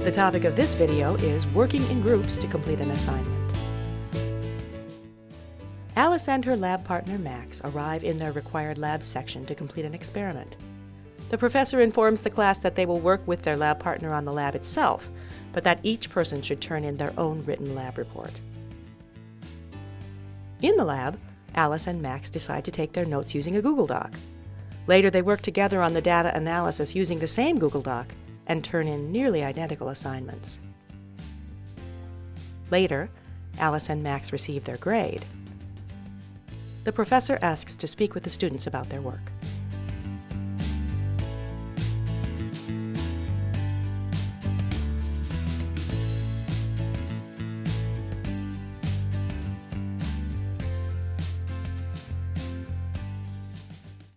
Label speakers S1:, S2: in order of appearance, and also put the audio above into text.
S1: The topic of this video is working in groups to complete an assignment. Alice and her lab partner Max arrive in their required lab section to complete an experiment. The professor informs the class that they will work with their lab partner on the lab itself, but that each person should turn in their own written lab report. In the lab, Alice and Max decide to take their notes using a Google Doc. Later, they work together on the data analysis using the same Google Doc and turn in nearly identical assignments. Later, Alice and Max receive their grade. The professor asks to speak with the students about their work.